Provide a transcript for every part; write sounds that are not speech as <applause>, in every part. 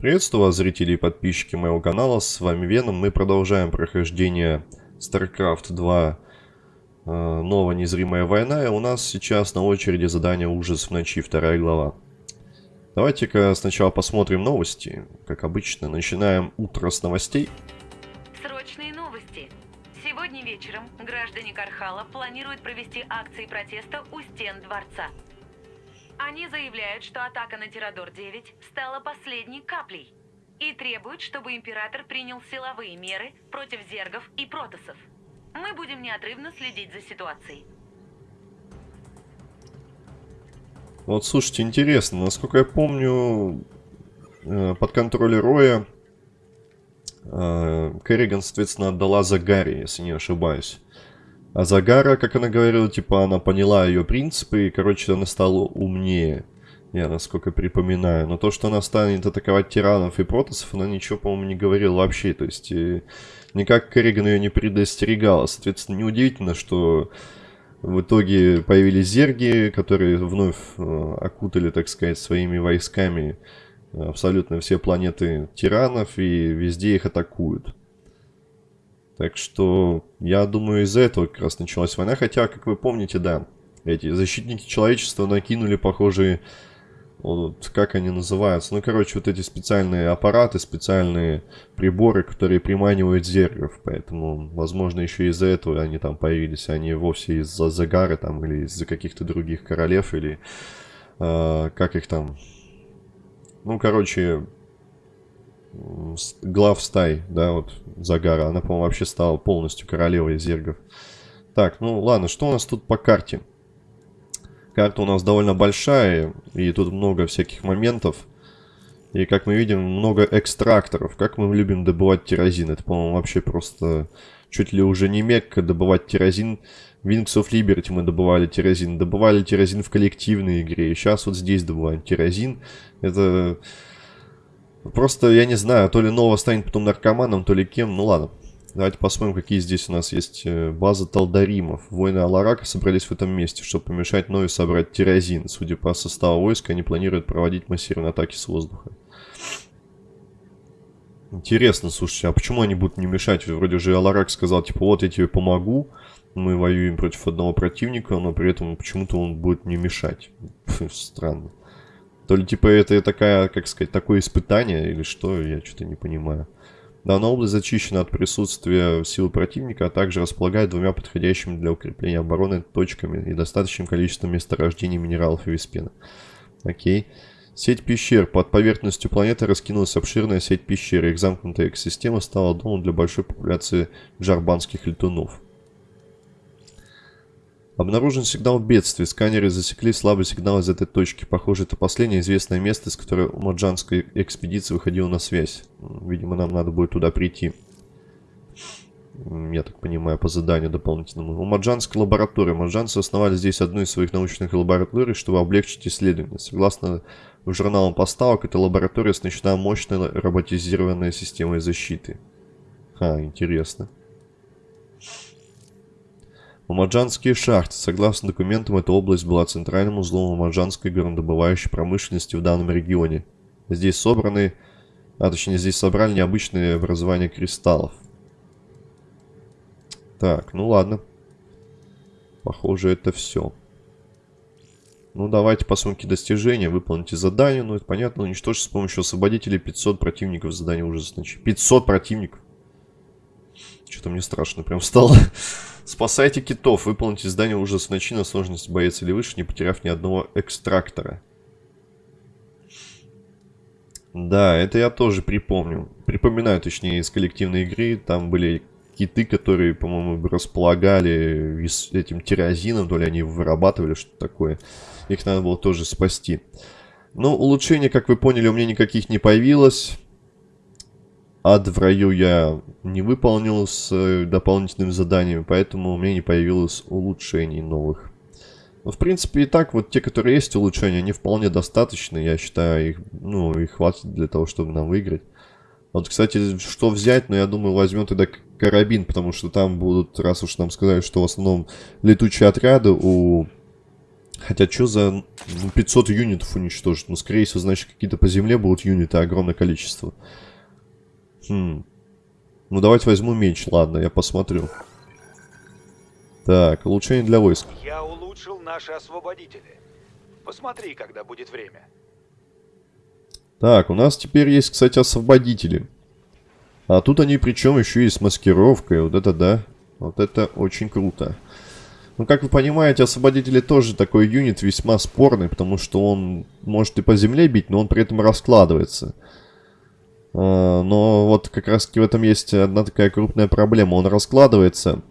Приветствую вас, зрители и подписчики моего канала, с вами Веном. Мы продолжаем прохождение StarCraft 2 э, Новая незримая война, и у нас сейчас на очереди задание Ужас в ночи, вторая глава. Давайте-ка сначала посмотрим новости, как обычно. Начинаем утро с новостей. Срочные новости. Сегодня вечером граждане Кархала планируют провести акции протеста у стен дворца. Они заявляют, что атака на Тирадор-9 стала последней каплей и требуют, чтобы Император принял силовые меры против зергов и протосов. Мы будем неотрывно следить за ситуацией. Вот, слушайте, интересно, насколько я помню, э, под контроль Роя э, Керриган, соответственно, отдала Загари, если не ошибаюсь. А Загара, как она говорила, типа, она поняла ее принципы, и, короче, она стала умнее. Я, насколько припоминаю. Но то, что она станет атаковать тиранов и протасов, она ничего, по-моему, не говорила вообще. То есть, э, никак Керриган ее не предостерегала. Соответственно, неудивительно, что в итоге появились зерги, которые вновь э, окутали, так сказать, своими войсками абсолютно все планеты тиранов и везде их атакуют. Так что, я думаю, из-за этого как раз началась война. Хотя, как вы помните, да, эти защитники человечества накинули похожие... Вот, как они называются? Ну, короче, вот эти специальные аппараты, специальные приборы, которые приманивают зергов. Поэтому, возможно, еще из-за этого они там появились, а не вовсе из-за Загары там или из-за каких-то других королев или... Э, как их там... Ну, короче, глав стай, да, вот Загара. Она, по-моему, вообще стала полностью королевой зергов. Так, ну ладно, что у нас тут по карте? Карта у нас довольно большая, и тут много всяких моментов. И, как мы видим, много экстракторов. Как мы любим добывать тирозин. Это, по-моему, вообще просто чуть ли уже не мекка добывать тирозин. В Wings of Liberty мы добывали тирозин. Добывали тирозин в коллективной игре. И сейчас вот здесь добываем тирозин. Это Просто, я не знаю, то ли Нова станет потом наркоманом, то ли кем. Ну ладно. Давайте посмотрим, какие здесь у нас есть э, базы Талдаримов. Воины Аларака собрались в этом месте, чтобы помешать Нове собрать тирозин. Судя по составу войска, они планируют проводить массированные атаки с воздуха. Интересно, слушайте, а почему они будут не мешать? Вроде же Аларак сказал, типа, вот я тебе помогу, мы воюем против одного противника, но при этом почему-то он будет не мешать. <laughs> Странно. То ли типа это такая, как сказать, такое испытание или что, я что-то не понимаю. Данная область зачищена от присутствия силы противника, а также располагает двумя подходящими для укрепления обороны точками и достаточным количеством месторождений минералов и виспена. Окей. Сеть пещер. Под поверхностью планеты раскинулась обширная сеть пещер. Их замкнутая экосистема стала домом для большой популяции джарбанских летунов. Обнаружен сигнал бедствия. Сканеры засекли слабый сигнал из этой точки. Похоже, это последнее известное место, с которого Маджанская экспедиция выходила на связь. Видимо, нам надо будет туда прийти. Я так понимаю, по заданию дополнительному. У Маджанской лаборатории. Маджанцы основали здесь одну из своих научных лабораторий, чтобы облегчить исследования. Согласно журналам поставок, эта лаборатория оснащена мощной роботизированной системой защиты. А, интересно. Мамаджанские шахты. Согласно документам, эта область была центральным узлом мамаджанской горнодобывающей промышленности в данном регионе. Здесь собраны, а точнее здесь собрали необычные образования кристаллов. Так, ну ладно. Похоже, это все. Ну, давайте посмотрим, какие достижения. Выполните задание. Ну, это понятно. Уничтожить с помощью освободителей 500 противников. Задание значит. 500 противников. Что-то мне страшно прям стало. <laughs> Спасайте китов. Выполните задание ужас ночи на сложность боец или выше, не потеряв ни одного экстрактора. Да, это я тоже припомню. Припоминаю, точнее, из коллективной игры. Там были киты, которые, по-моему, располагали этим тирозином, то ли они вырабатывали что-то такое. Их надо было тоже спасти. Но улучшения, как вы поняли, у меня никаких не появилось. Ад в раю я не выполнил с э, дополнительными заданиями, поэтому у меня не появилось улучшений новых. Но, в принципе, и так, вот те, которые есть улучшения, они вполне достаточны. Я считаю, их, ну, их хватит для того, чтобы нам выиграть. Вот, кстати, что взять, но ну, я думаю, возьмем тогда карабин, потому что там будут, раз уж нам сказали, что в основном летучие отряды у Хотя что за ну, 500 юнитов уничтожить? Ну, скорее всего, значит, какие-то по земле будут юниты, огромное количество. Хм. Ну, давайте возьму меч, ладно, я посмотрю. Так, улучшение для войск. Я улучшил наши освободители. Посмотри, когда будет время. Так, у нас теперь есть, кстати, освободители. А тут они причем еще и с маскировкой. Вот это да. Вот это очень круто. Ну, как вы понимаете, освободители тоже такой юнит весьма спорный, потому что он может и по земле бить, но он при этом раскладывается. А, но вот как раз таки в этом есть одна такая крупная проблема. Он раскладывается,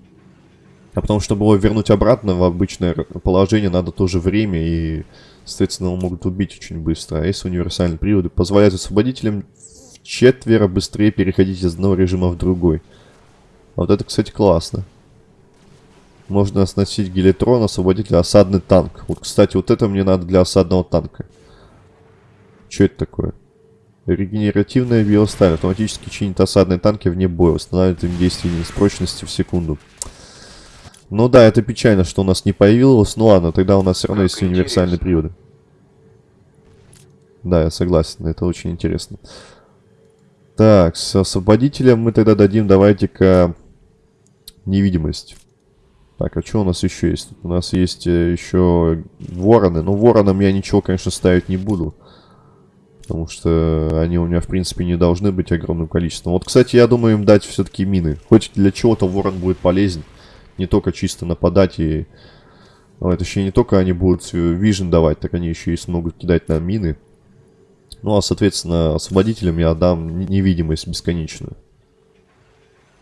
а потом, чтобы его вернуть обратно в обычное положение, надо тоже время и, соответственно, его могут убить очень быстро. А есть универсальные приводы, позволяют освободителям четверо быстрее переходить из одного режима в другой. А вот это, кстати, классно. Можно оснастить гелитрон, освободитель, осадный танк. Вот, кстати, вот это мне надо для осадного танка. Что это такое? Регенеративная биосталь. Автоматически чинит осадные танки вне боя. Восстанавливает им действие с прочности в секунду. Ну да, это печально, что у нас не появилось. Ну ладно, тогда у нас все равно Как есть универсальные интересно. приводы. Да, я согласен, это очень интересно. Так, с освободителем мы тогда дадим, давайте-ка, невидимость. Так, а что у нас еще есть? У нас есть э, еще вороны. Ну, воронам я ничего, конечно, ставить не буду. Потому что они у меня, в принципе, не должны быть огромным количеством. Вот, кстати, я думаю им дать все-таки мины. Хоть для чего-то ворон будет полезен. Не только чисто нападать и... Ну, это еще не только они будут вижен давать, так они еще и смогут кидать на мины. Ну, а, соответственно, освободителям я дам невидимость бесконечную.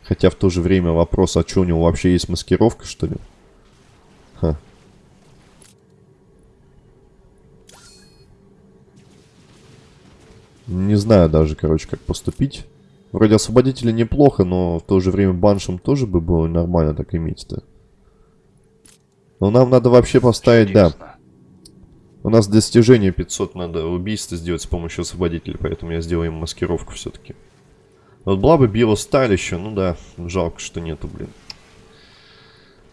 Хотя в то же время вопрос, а что у него вообще есть маскировка, что ли? Не знаю даже, короче, как поступить. Вроде освободителя неплохо, но в то же время баншем тоже бы было нормально так иметь-то. Но нам надо вообще поставить, да. Чудесно. У нас достижение 500 надо убийство сделать с помощью освободителя, поэтому я сделаю им маскировку все-таки. Вот была бы биосталь еще, ну да, жалко, что нету, блин.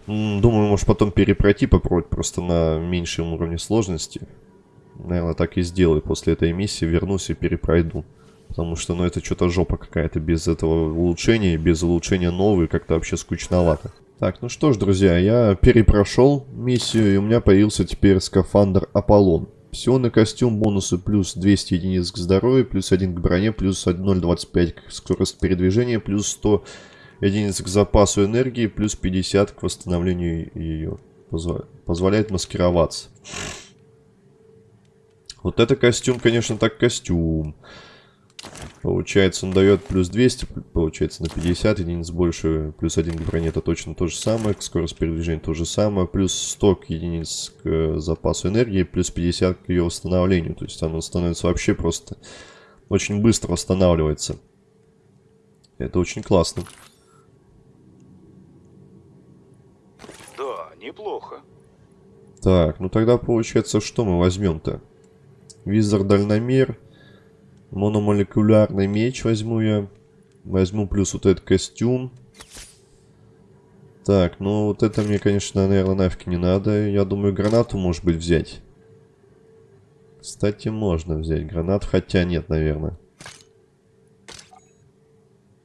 Думаю, может потом перепройти, попробовать просто на меньшем уровне сложности. Наверное, так и сделаю. После этой миссии вернусь и перепройду. Потому что, ну, это что-то жопа какая-то без этого улучшения, без улучшения новой, как-то вообще скучновато. Так, ну что ж, друзья, я перепрошел миссию, и у меня появился теперь скафандр Аполлон. Псионный костюм, бонусы плюс 200 единиц к здоровью, плюс 1 к броне, плюс 0,25 к скорости передвижения, плюс 100 единиц к запасу энергии, плюс 50 к восстановлению ее. Позволяет маскироваться. Вот это костюм, конечно, так костюм. Получается, он дает плюс 200, получается, на 50 единиц больше, плюс 1 к броне, это точно то же самое, к скорости передвижения то же самое, плюс 100 к единиц к запасу энергии, плюс 50 к ее восстановлению, то есть оно становится вообще просто очень быстро восстанавливается. Это очень классно. Да, неплохо. Так, ну тогда получается, что мы возьмем-то? Визор дальномер. Мономолекулярный меч возьму я. Возьму плюс вот этот костюм. Так, ну вот это мне, конечно, наверное, нафиг не надо. Я думаю, гранату, может быть, взять. Кстати, можно взять гранату, хотя нет, наверное.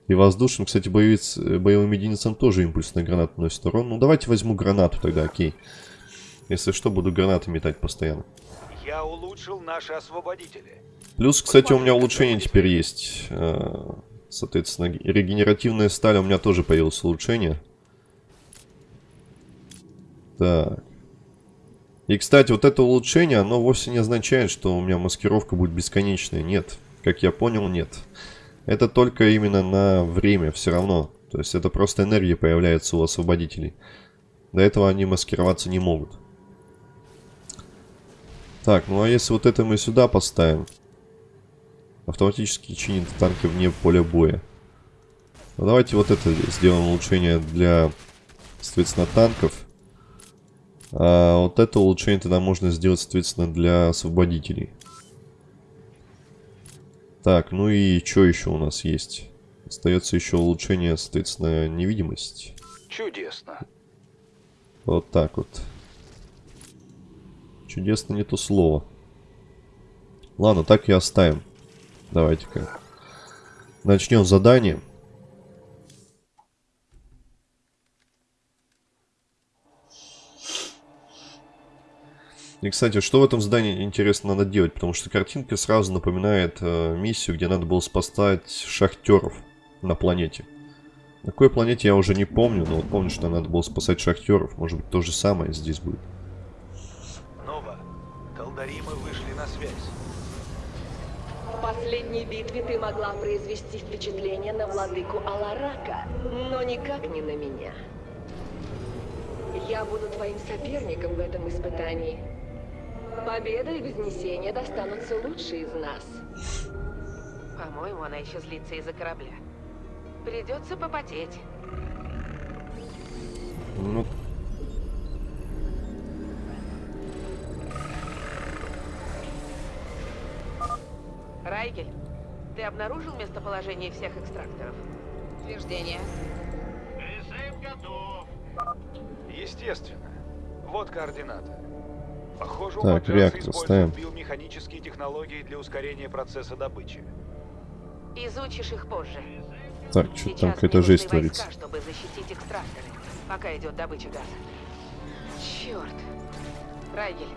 И воздушным, кстати, боевец, боевым единицам тоже импульсная граната носит урон. Ну, давайте возьму гранату тогда, окей. Если что, буду гранаты метать постоянно. Я улучшил наши освободители. Плюс, кстати, у меня улучшение теперь есть. Э, Соответственно, регенеративная сталь у меня тоже появилось улучшение. Так. И, кстати, вот это улучшение, оно вовсе не означает, что у меня маскировка будет бесконечная. Нет. Как я понял, нет. Это только именно на время все равно. То есть это просто энергия появляется у освободителей. До этого они маскироваться не могут. Так, ну а если вот это мы сюда поставим? Автоматически чинит танки вне поля боя. Ну, давайте вот это сделаем улучшение для, соответственно, танков. А вот это улучшение тогда можно сделать, соответственно, для освободителей. Так, ну и что еще у нас есть? Остается еще улучшение, соответственно, невидимость. Чудесно. Вот так вот. Чудесно не то слово. Ладно, так и оставим. Давайте-ка. Начнем задание. И, кстати, что в этом здании интересно надо делать? Потому что картинка сразу напоминает э, миссию, где надо было спасать шахтеров на планете. На какой планете я уже не помню, но вот помню, что надо было спасать шахтеров. Может быть, то же самое здесь будет. Талдаримы вышли на связь. В последней битве ты могла произвести впечатление на владыку Аларака, но никак не на меня. Я буду твоим соперником в этом испытании. Победа и вознесение достанутся лучшие из нас. По-моему, она еще злится из-за корабля. Придется попотеть. Ну, Райгель, ты обнаружил местоположение всех экстракторов? Утверждение. Естественно. Вот координаты. Похоже, у Так, реактор используют ставим. биомеханические технологии для ускорения процесса добычи. Изучишь их позже. так, что там какая-то жесть творится. войска, чтобы защитить экстракторы, пока идет добыча газа. Черт. Райгель,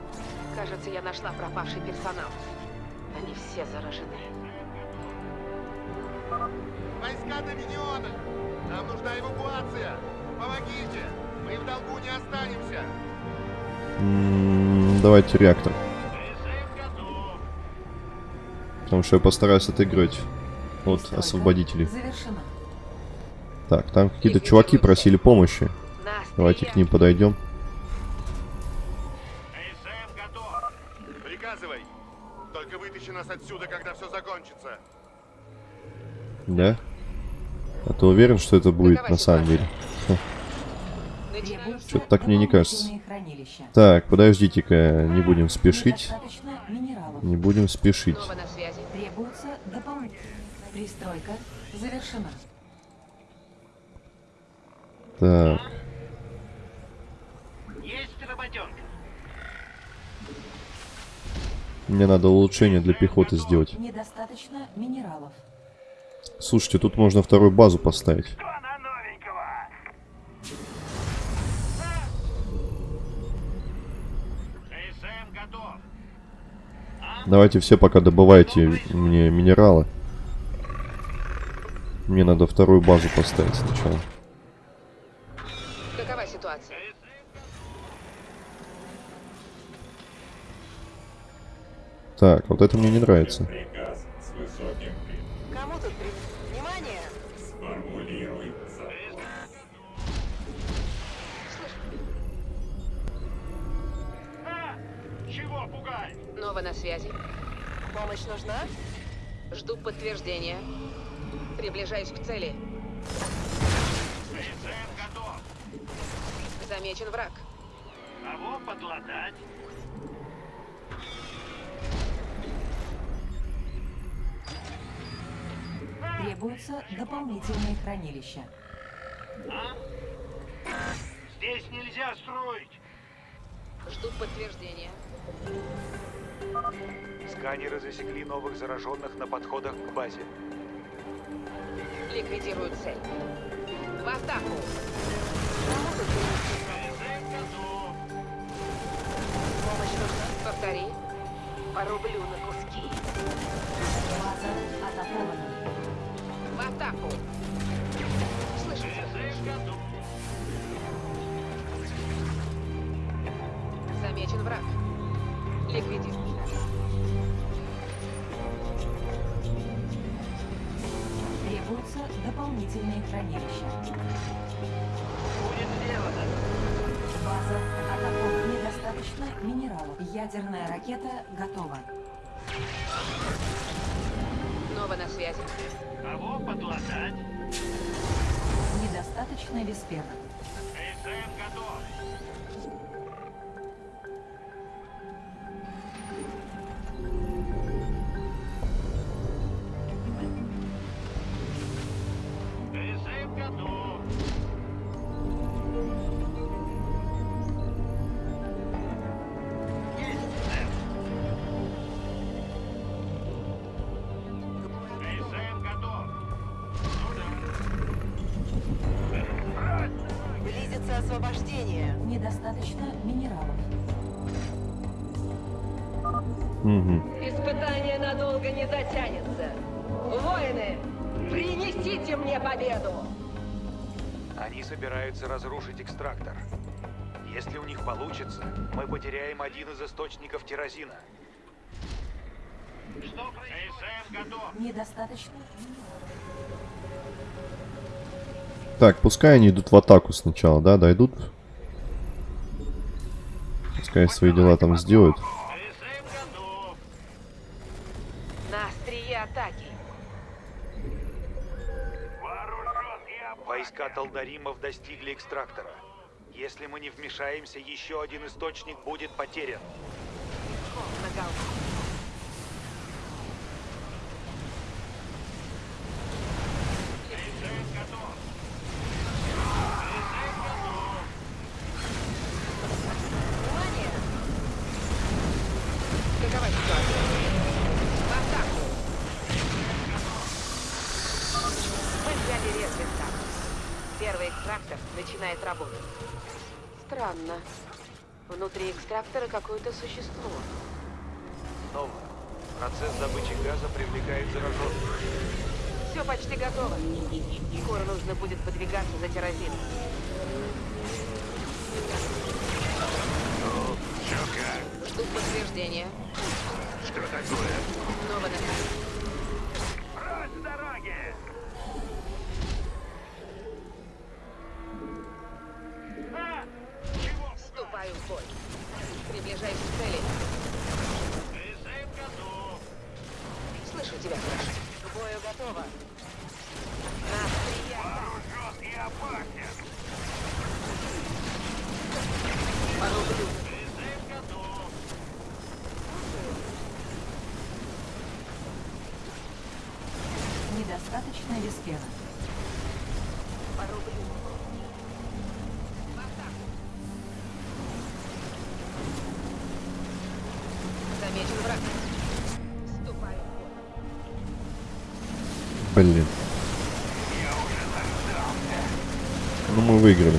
кажется, я нашла пропавший персонал. Они все заражены. Войска Доминиона! Нам нужна эвакуация! Помогите! Мы в долгу не останемся! М, Давайте реактор. Потому что я постараюсь отыграть от освободителей. Завершено. Так, там какие-то чуваки просили помощи. Давайте к ним подойдем. Да? А ты уверен, что это будет на самом деле? Начинаю. Что-то так мне не кажется. Так, подождите-ка, не будем спешить. Не будем спешить. Снова на связи. Требуется дополнительная. Пристройка завершена. Так, Есть работенка. мне надо улучшение для пехоты сделать. Недостаточно минералов. Слушайте, тут можно вторую базу поставить. Давайте все пока добывайте мне минералы. Мне надо вторую базу поставить сначала. Какова ситуация? Так, вот это мне не нравится. Помощь нужна? Жду подтверждения. Приближаюсь к цели. КСМ готов. Замечен враг. Кого подлатать? Требуются дополнительные хранилища. Здесь нельзя строить. Жду подтверждения. Сканеры засекли новых зараженных на подходах к базе. Ликвидирую цель. В атаку. Помощь нужна? Повтори. Порублю на куски. База атакована. В атаку. Дополнительные хранилища. Будет сделано. База атакована. Недостаточно минералов. Ядерная ракета готова. Нова на связи. Кого подлатать? Недостаточно виспера. КСМ готов. Экстрактор. Если у них получится, мы потеряем один из источников тирозина. Что происходит? Недостаточно Так, пускай они идут в атаку сначала, да, дойдут. Пускай свои дела там сделают. СМ готов. На острие атаки. Вооружен и опасен. Войска Талдаримов достигли экстрактора. Если мы не вмешаемся, еще один источник будет потерян. На голову. СМ готов. Внимание! Какова ситуация? В атаку! Мы взяли Резвиста. Первый экстрактор начинает работать. Странно. Экстрактора какое-то существо. Снова. Процесс добычи газа привлекает зараженных. Все почти готово. Скоро нужно будет подвигаться за террозином. Чё как? Жду подтверждения. Что такое? Снова на карте. Прочь с дороги! А! Чего? Вступаю в бой. Приближаюсь к цели. СМ готов. Слышу тебя, Флэш. К бою готово. На острие атаки. Вооружен и опасен. Порублю. СМ готов. недостаточно виспена. Блин. Ну мы выиграли.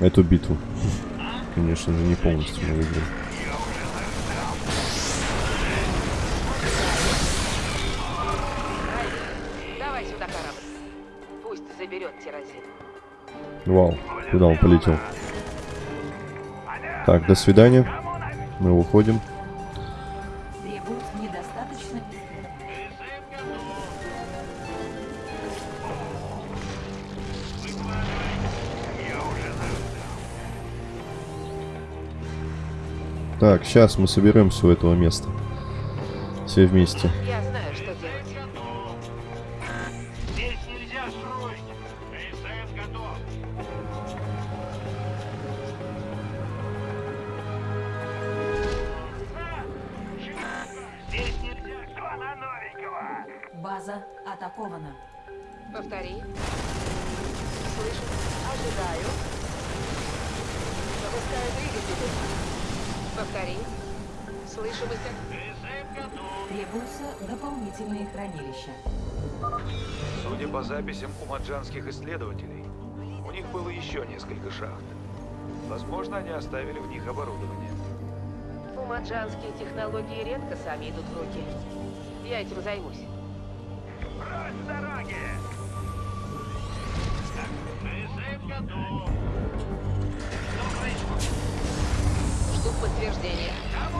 Эту битву. <laughs> Конечно же, не полностью мы выиграли. Вау, куда он полетел? Так, до свидания. Мы уходим. Так, сейчас мы соберемся у этого места. Все вместе. Я знаю, что делать. Здесь нельзя строить. Готов. Здесь нельзя. Что на новенького? База атакована. Повтори. Слышу. Ожидаю. Запускаю двигатель. Повтори. Слышу высок. СМ готов. Требуются дополнительные хранилища. Судя по записям умаджанских исследователей, у них было еще несколько шахт. Возможно, они оставили в них оборудование. Умаджанские технологии редко сами идут в руки. Я этим займусь. Прочь с дороги!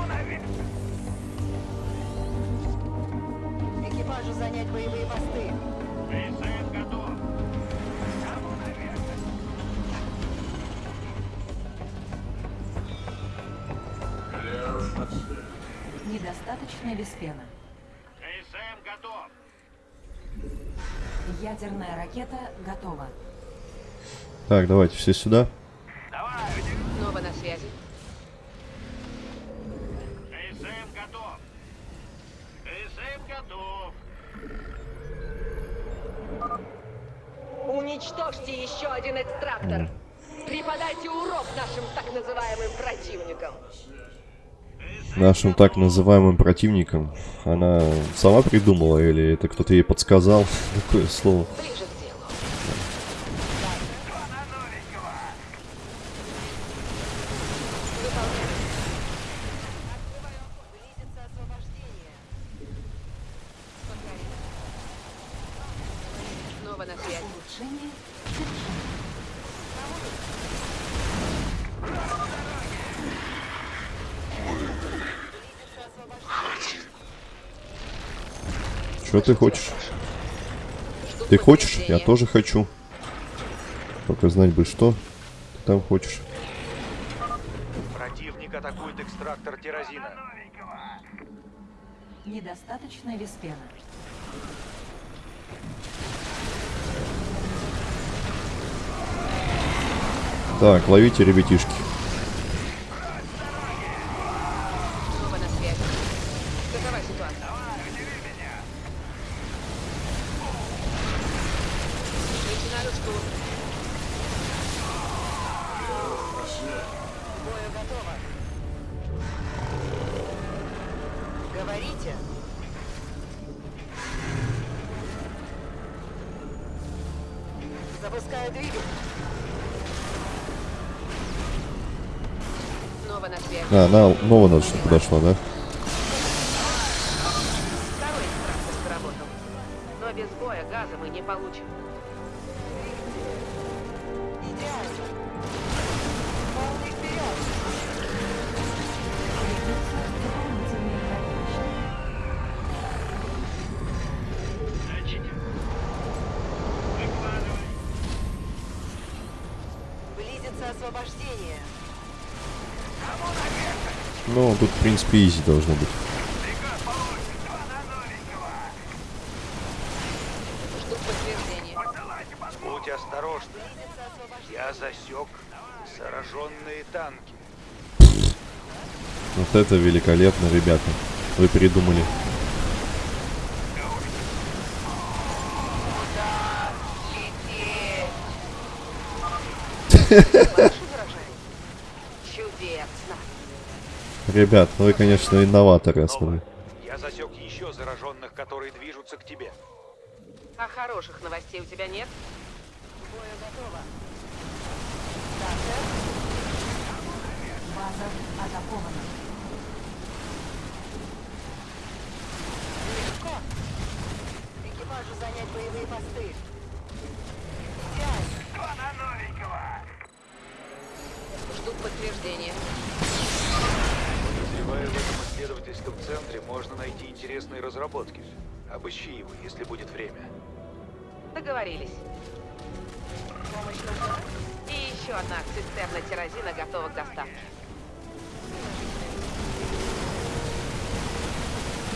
Наверх? Экипажу занять боевые посты. СМ готов. Кому наверх? Недостаточно виспена. СМ готов. Ядерная ракета готова. Так, давайте все сюда. Давай. Снова на связи. СМ готов. СМ готов. Уничтожьте еще один экстрактор. Преподайте урок нашим так называемым противникам. Нашим так называемым противникам. Она сама придумала или это кто-то ей подсказал? Такое слово. Ближе к делу. Снова на связи. Улучшение завершено. Что ты хочешь? Ты хочешь? Я тоже хочу. Только знать бы, что ты там хочешь. Противник атакует экстрактор тирозина. Недостаточно виспена. Так, ловите, ребятишки. Она новая надо, что подошла, да? Второй экстрактор сработал. Но без боя газа мы не получим. Идеально. Полный вперед. Ну, тут, в принципе, изи должно быть. Будь. Я засек танки. Вот это великолепно, ребята. Вы придумали. Ваши выражения? Чудесно. Ребят, ну вы, конечно, инноваторы основные. Я засек еще зараженных, которые движутся к тебе. А хороших новостей у тебя нет? Готово. Стартер. База атакована. Легко. Экипажу занять боевые посты. Идеально. На новенького. Жду подтверждения. Подозреваю, в этом исследовательском центре можно найти интересные разработки. Обыщи его, если будет время. Договорились. Помощь нужна? И еще одна цистерна тирозина готова к доставке.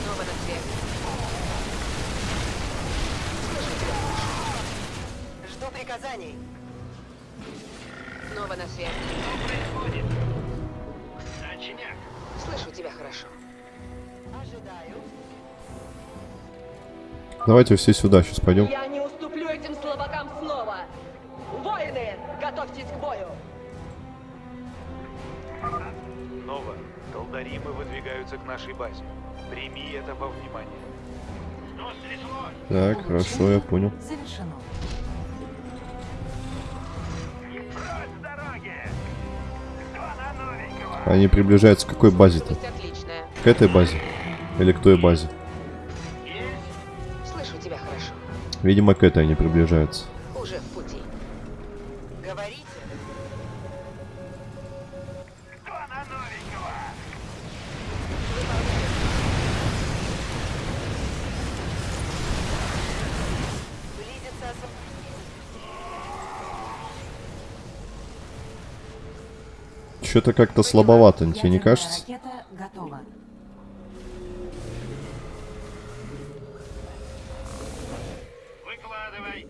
Снова на связи. Жду приказаний. Снова на связи. Что происходит? Слышу тебя хорошо. Ожидаю. Давайте все сюда сейчас пойдем. Я не уступлю этим слабакам снова. Воины, готовьтесь к бою. Нова, Талдаримы выдвигаются к нашей базе. Прими это во внимание. Так, хорошо, я понял. Завершено. Они приближаются к какой базе-то? К этой базе? Или к той базе? Слышу тебя хорошо. Видимо, к этой они приближаются. Что-то как-то слабовато, тебе не кажется? ракета готова. Выкладывай.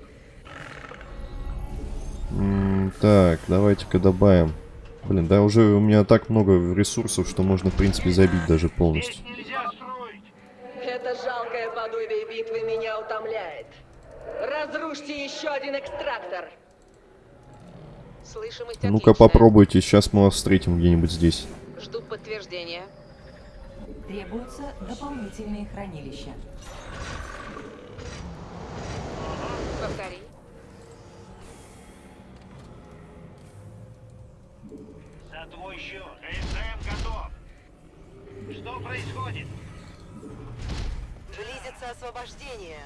М, так, давайте-ка добавим. Блин, да уже у меня так много ресурсов, что можно, в принципе, забить даже полностью. Это жалкое подобие битвы меня утомляет. Разрушьте еще один экстрактор. Слышимость Ну-ка попробуйте, сейчас мы вас встретим где-нибудь здесь. Жду подтверждения. Требуются дополнительные хранилища. Повтори. За твой счет. КСМ готов. Что происходит? Близится освобождение.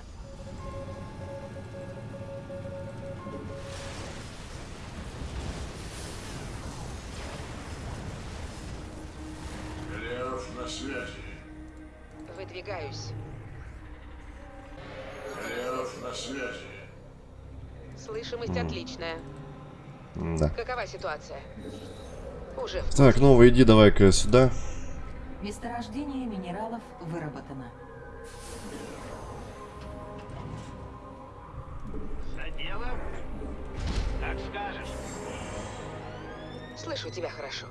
На связи. Выдвигаюсь. Лев на связи. Слышимость отличная. Да. Какова ситуация? Уже в Так, Нова, иди давай-ка сюда. Месторождение минералов выработано. За делом? Как скажешь. Слышу тебя хорошо.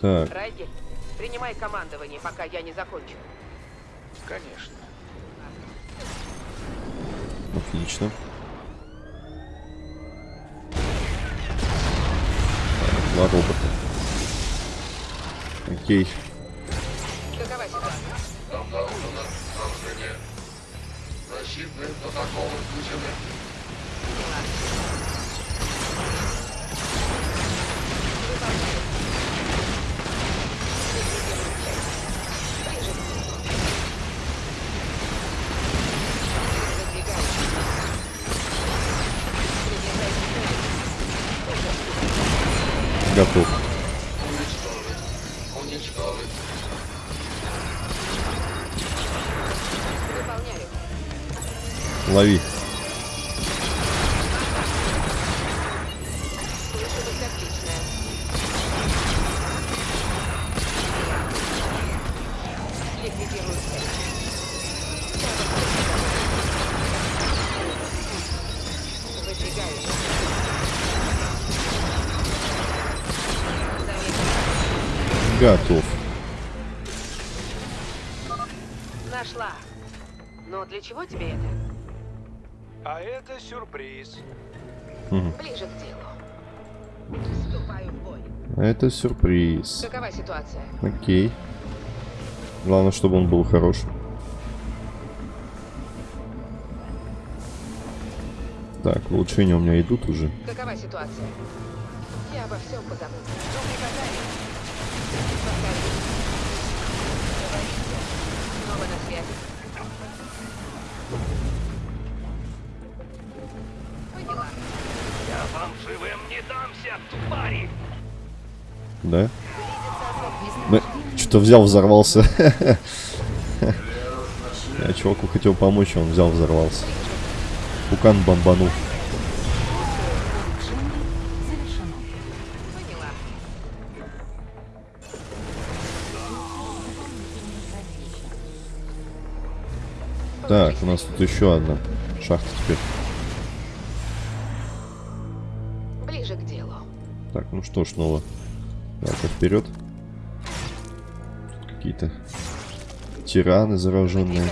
Так, Райгель, принимай командование, пока я не закончу. Конечно. отлично. Так, Два робота. Окей. Какова ситуация? Готов. Лови. Это сюрприз. Какова ситуация? Окей. Главное, чтобы он был хорошим. Так, улучшения у меня идут уже. Какова ситуация? Я обо всем позабочусь. Да? Да, что-то взял, взорвался. <laughs> Я чуваку хотел помочь, а он взял, взорвался. Пукан бомбанул. Так, у нас тут еще одна шахта теперь. Ближе к делу. Так, ну что ж, снова. Так, вперед. Какие-то тираны зараженные.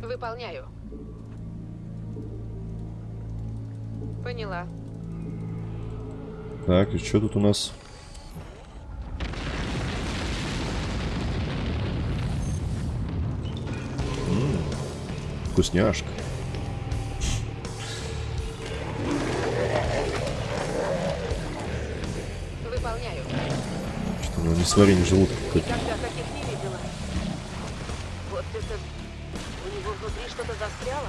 Выполняю. Поняла. Так, и что тут у нас? М, Вкусняшка. Несварение желудка какой-то. Вот это... У него внутри что-то застряло?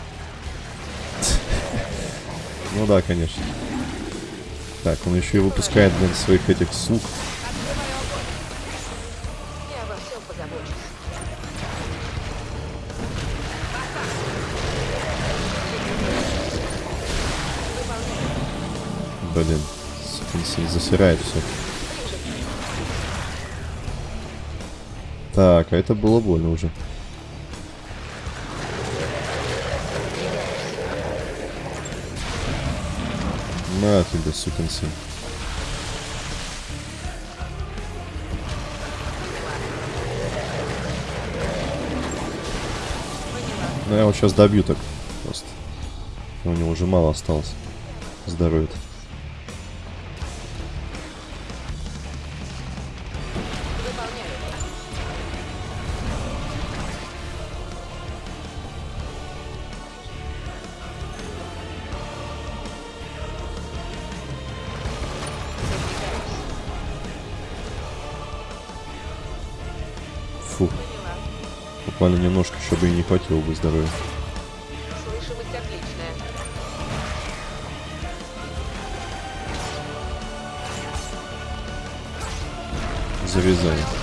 Ну да, конечно. Так, он еще и выпускает, блин, своих этих сук. Блин, засирает все. Так, а это было больно уже. На тебе, сукин сын. Ну, я его сейчас добью так просто. У него уже мало осталось здоровья. Выполняю. чтобы и не хватило бы здоровья. Слышимость отличная. Завязали.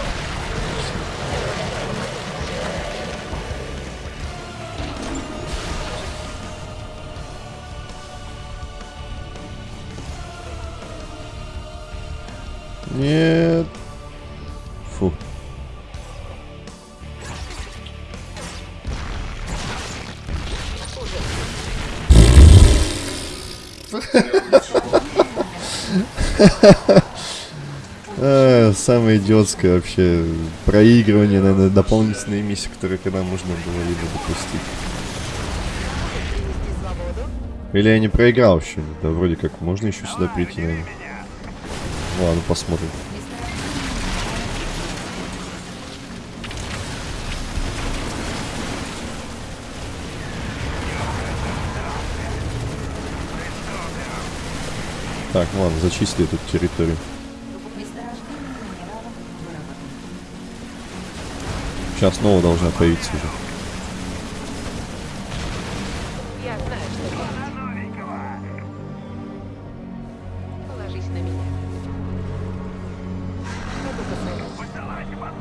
Самое идиотское вообще проигрывание, наверное, дополнительные миссии, которые когда можно было либо допустить. Или я не проиграл еще? Да вроде как можно еще сюда прийти, наверное. Ладно, посмотрим. Так, ладно, зачисли эту территорию. Сейчас снова должна появиться уже.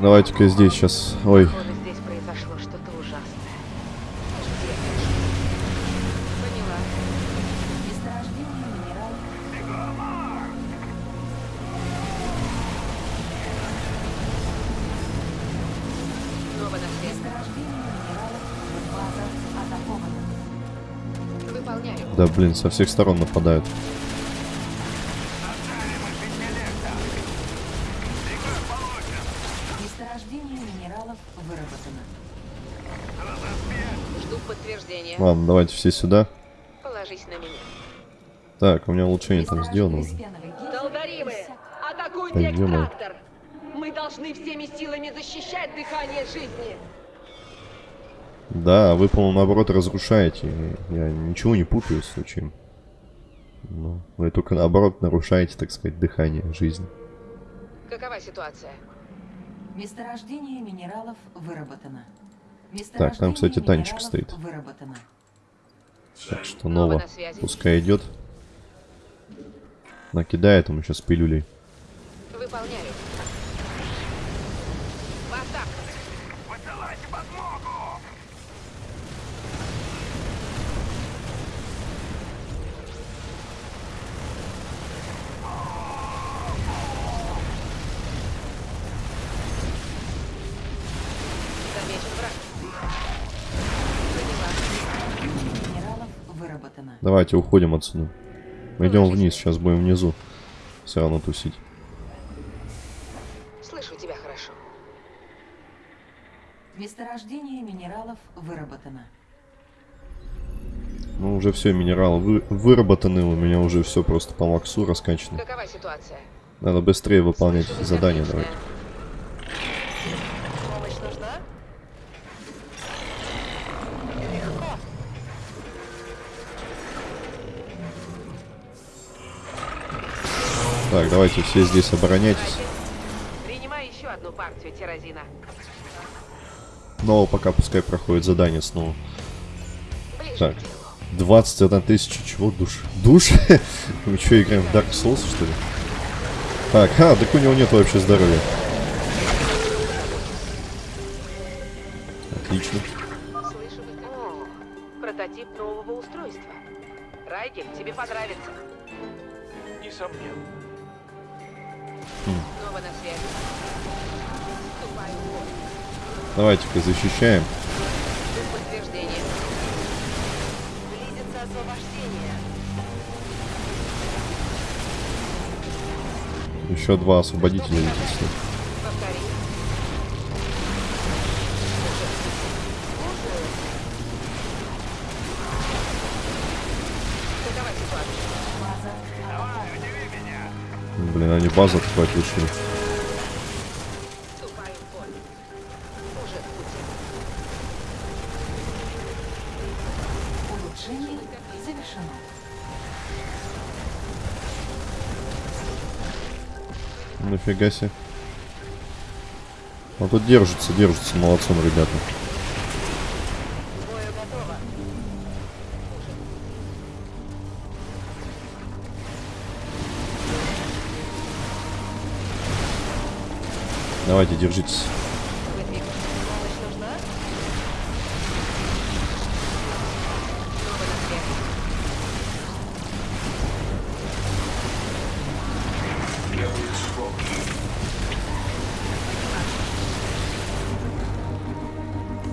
Давайте-ка здесь сейчас. Ой, блин, со всех сторон нападают. Ладно, давайте все сюда. Положись на меня. Так, у меня улучшение там сделано уже. Экстрактор! Мы должны всеми силами защищать дыхание жизни! Да, вы, по-моему, наоборот разрушаете. Я ничего не путаю с случаем. Ну, вы только наоборот нарушаете, так сказать, дыхание жизни. Какова ситуация? Месторождение минералов выработано. Так, там, кстати, минералов стоит. Выработано. Так что Нова Нова на связи. пускай идет. Накидает ему сейчас пилюлей. Выполняю. В атаку! Посылайте подмогу! Замечен враг. Поняла. Месторождение минералов выработано. Давайте уходим отсюда. Мы идем вниз, сейчас будем внизу. Все равно тусить. Слышу тебя хорошо. Месторождение минералов выработано. Ну, уже все, минералы вы- выработаны, у меня уже все просто по максу раскачано. Какова ситуация? Надо быстрее выполнять отлично. давайте. Помощь нужна? Легко. Так, давайте все здесь обороняйтесь. Принимай еще одну партию тирозина. Но пока пускай проходит задание снова. Ближе Так. к делу. 21 тысяча чего? Душ? Душ? <laughs> Мы что, играем в Dark Souls, что ли? Так, а, так у него нет вообще здоровья. Отлично. Слышу вы О, прототип нового устройства. Райгель, тебе понравится. Несомненно. Давайте-ка защищаем. Еще два освободителя летит. Блин, они базу открывать решили. Нафига себе. Вот тут держится, держится, молодцом, ребята. Давайте, держитесь.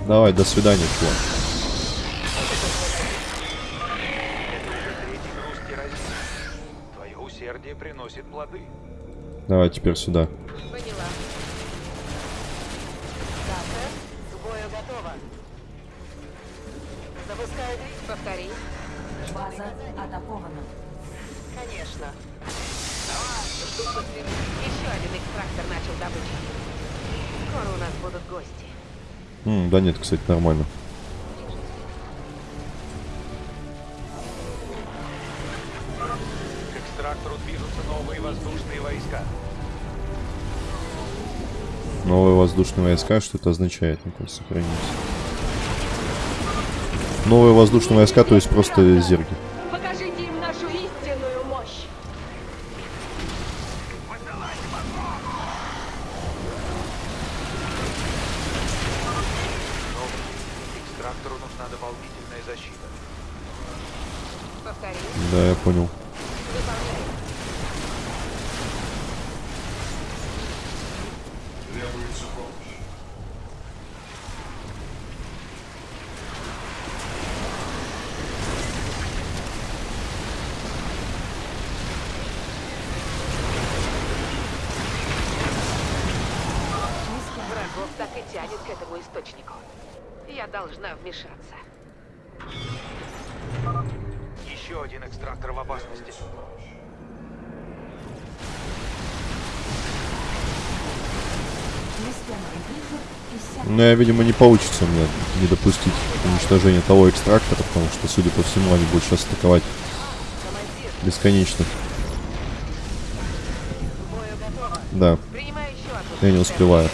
Давай, до свидания, чувак. Давай теперь сюда. Кстати, нормально. К экстрактору движутся новые воздушные войска. Новые воздушные войска, что это означает? Ну-ка, сохранить. Новые воздушные войска, то есть просто зерги. Покажите им нашу истинную мощь. Но экстрактору нужна дополнительная защита. Повтори. Да, я понял. Выполняй. Врагов так и тянет к этому источнику. Я должна вмешаться. Еще один экстрактор в опасности. Но я, видимо, не получится мне не допустить уничтожения того экстрактора, потому что, судя по всему, они будут сейчас атаковать бесконечно. Да. Я не успеваю.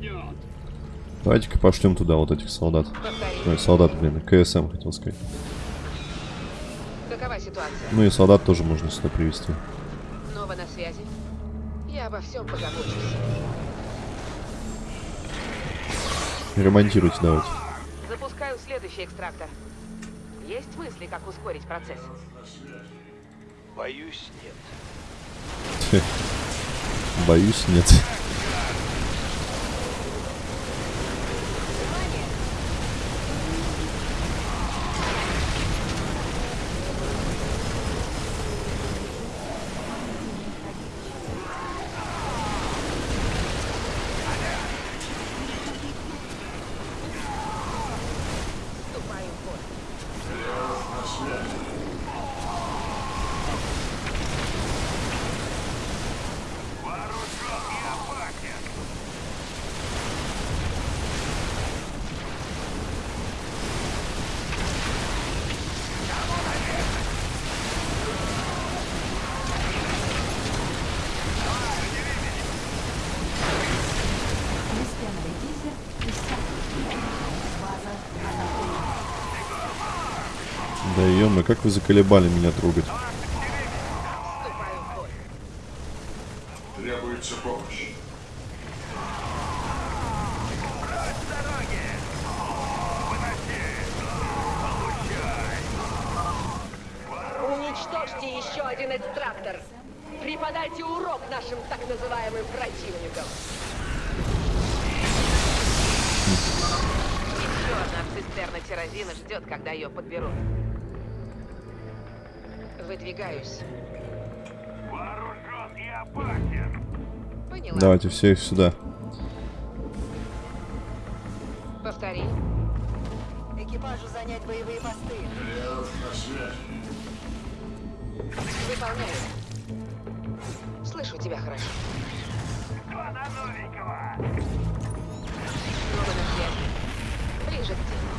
Рванет! Давайте-ка пошлем туда вот этих солдат. Ой, солдат, блин, КСМ хотел сказать. Какова ситуация? Ну и солдат тоже можно сюда привести. Снова на связи. Я обо всем позабочусь. Ремонтируйте давайте. Запускаю следующий экстрактор. Есть мысли, как ускорить процесс? Боюсь, нет. Боюсь, нет. Внимание! Вступаю в бой. Вооружен и опасен! Системный дизель иссяк. База атакована. Ё как вы заколебали меня трогать. Требуется помощь. Уничтожьте еще один экстрактор. Преподайте урок нашим так называемым противникам. Еще одна цистерна тирозина ждет, когда ее подберут. Выдвигаюсь. Вооружен и опасен. Поняла. Давайте всех сюда. Повтори. Экипажу занять боевые посты. Выполняю. Слышу тебя хорошо. Кто на новенького? Снова на связи. Ближе к делу.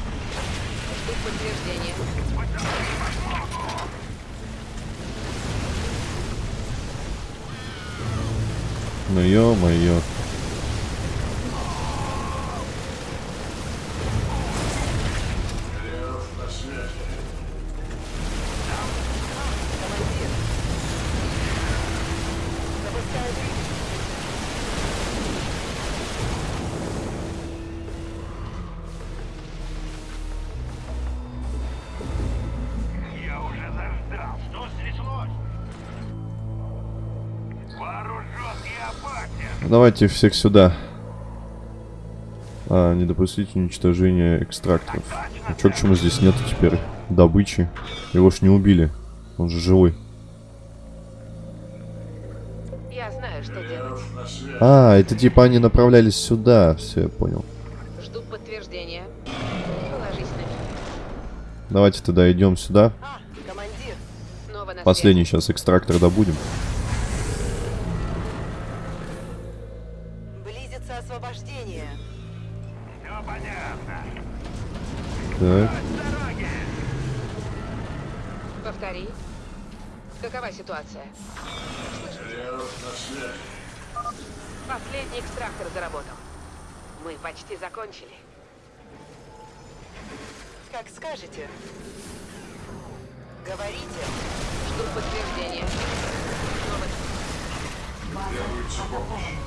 Жду подтверждения. Ну ё-моё. Давайте всех сюда. А, не допустить уничтожения экстракторов. А чё, к чему здесь нету теперь добычи? Его ж не убили. Он же живой. Я знаю, что делать. А, это типа они направлялись сюда. Все, я понял. Жду подтверждения. Положись на меня. Давайте тогда идем сюда. А, командир. Последний сейчас экстрактор добудем. Так. Повтори. Какова ситуация? Последний экстрактор заработал. Мы почти закончили. Как скажете. Говорите. Жду подтверждения. База атакована.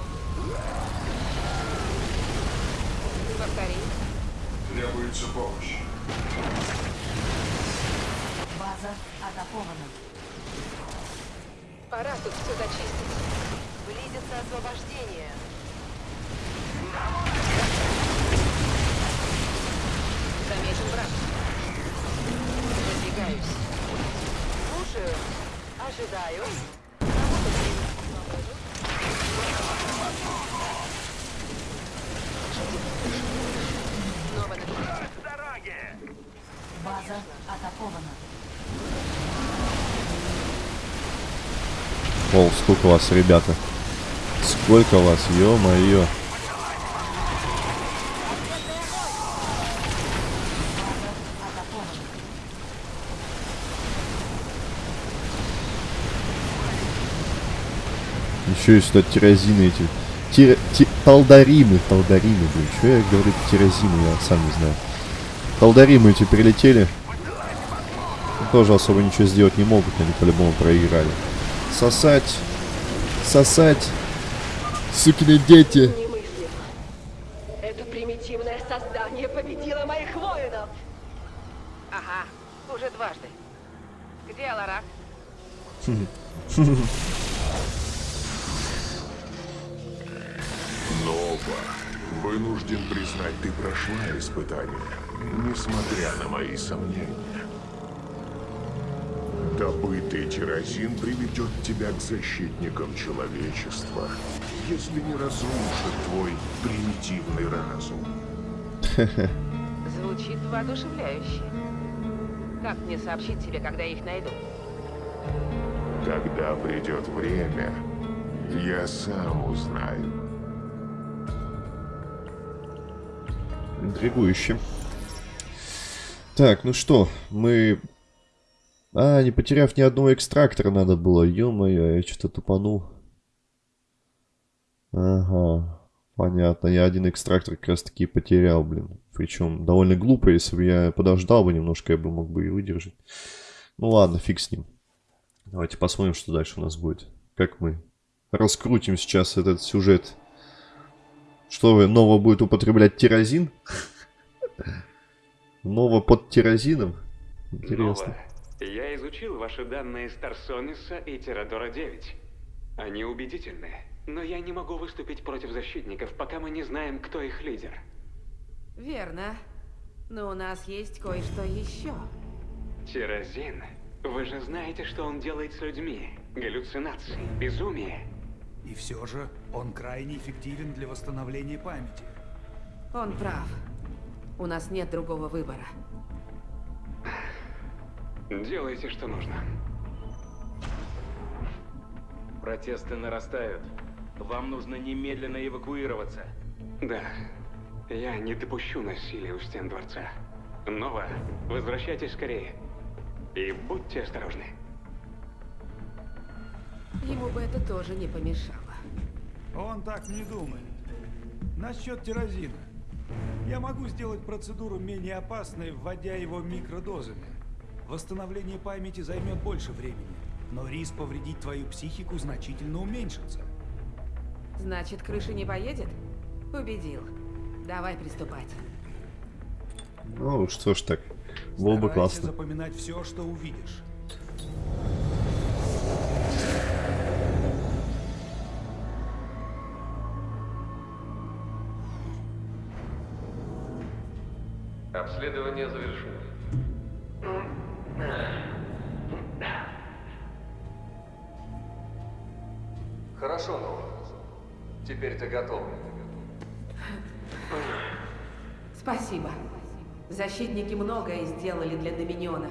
повтори. База атакована. Пора тут все зачистить. Близится освобождение. Замечен враг. Выдвигаюсь. Слушаю. Ожидаю. Снова на связи. С дороги. База атакована. О, сколько вас, ребята. Сколько вас, ё-моё. Еще и сюда тирозины эти. Тира... ти- Талдаримы, талдаримы, блин. Что я говорю тирозины, я сам не знаю. Талдаримы эти прилетели. Тоже особо ничего сделать не могут, они по-любому проиграли. Сосать. Сосать. Сукины дети. Это примитивное создание победило моих воинов. Ага, уже дважды. Где Аларак? Нова, вынужден признать, ты прошла испытание, несмотря на мои сомнения. Добытый тирозин приведет тебя к защитникам человечества, если не разрушит твой примитивный разум. <laughs> Звучит воодушевляюще. Как мне сообщить тебе, когда я их найду? Когда придет время, я сам узнаю. Интригующе. Так, ну что, мы... А, не потеряв ни одного экстрактора надо было. Ё-моё, я что-то тупанул. Ага, понятно. Я один экстрактор как раз таки потерял, блин. Причем довольно глупо, если бы я подождал бы немножко, я бы мог бы и выдержать. Ну ладно, фиг с ним. Давайте посмотрим, что дальше у нас будет. Как мы раскрутим сейчас этот сюжет. Что вы, Нова будет употреблять тирозин? <laughs> Нова под тирозином? Интересно. Нова, я изучил ваши данные Старсониса и Тирадора 9. Они убедительны, но я не могу выступить против защитников, пока мы не знаем, кто их лидер. Верно. Но у нас есть кое-что еще. Тирозин. Вы же знаете, что он делает с людьми. Галлюцинации, безумие. И все же он крайне эффективен для восстановления памяти. Он прав. У нас нет другого выбора. Делайте, что нужно. Протесты нарастают. Вам нужно немедленно эвакуироваться. Да. Я не допущу насилия у стен дворца. Нова, возвращайтесь скорее. И будьте осторожны. Ему бы это тоже не помешало. Он так не думает. Насчет тирозина. Я могу сделать процедуру менее опасной, вводя его микродозами. Восстановление памяти займет больше времени, но риск повредить твою психику значительно уменьшится. Значит, крыша не поедет? Убедил. Давай приступать. Ну, что ж так. Было бы Старайся классно. запоминать все, что увидишь. Обследование завершено. Защитники многое сделали для Доминиона.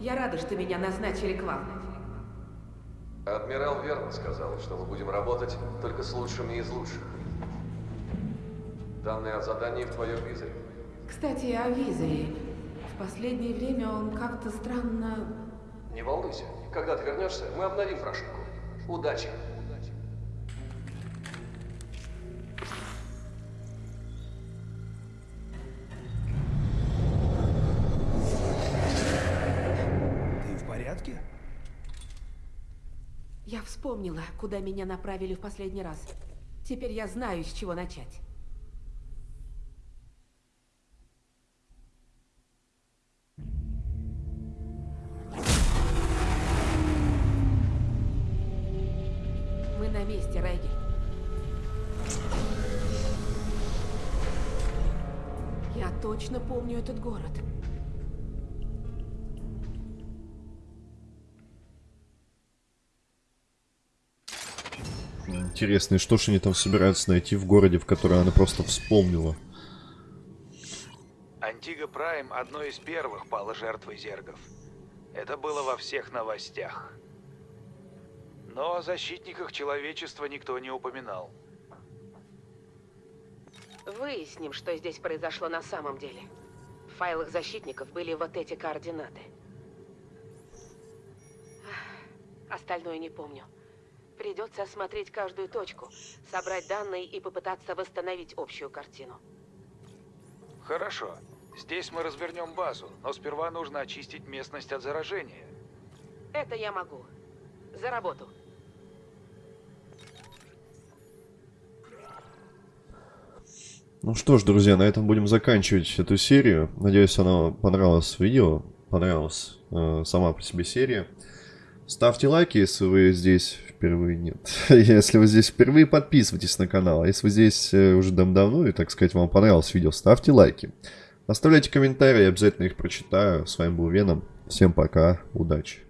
Я рада, что меня назначили к вам. Адмирал верно сказал, что мы будем работать только с лучшими из лучших. Данные о задании в твоем визоре. Кстати, о Визере. В последнее время он как-то странно... Не волнуйся. Когда ты вернешься, мы обновим прошивку. Удачи. Вспомнила, куда меня направили в последний раз. Теперь я знаю, с чего начать. Мы на месте, Райгель. Я точно помню этот город. Интересно, и что ж они там собираются найти в городе, в который она просто вспомнила? Антига Прайм одной из первых пала жертвой зергов. Это было во всех новостях. Но о защитниках человечества никто не упоминал. Выясним, что здесь произошло на самом деле. В файлах защитников были вот эти координаты. Остальное не помню. Придется осмотреть каждую точку, собрать данные и попытаться восстановить общую картину. Хорошо. Здесь мы развернем базу, но сперва нужно очистить местность от заражения. Это я могу. За работу. Ну что ж, друзья, на этом будем заканчивать эту серию. Надеюсь, оно понравилось видео, понравилась э, сама по себе серия. Ставьте лайки, если вы здесь впервые нет. <laughs> если вы здесь впервые, подписывайтесь на канал. А если вы здесь э, уже давно и, так сказать, вам понравилось видео, ставьте лайки. Оставляйте комментарии, я обязательно их прочитаю. С вами был Веном. Всем пока, удачи.